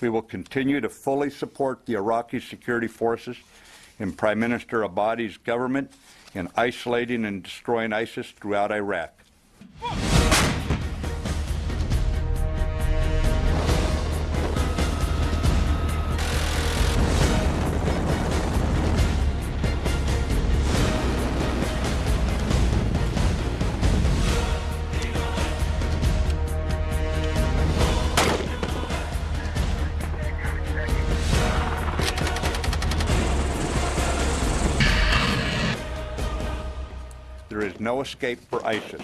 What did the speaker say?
We will continue to fully support the Iraqi security forces and Prime Minister Abadi's government in isolating and destroying ISIS throughout Iraq. There is no escape for ISIS.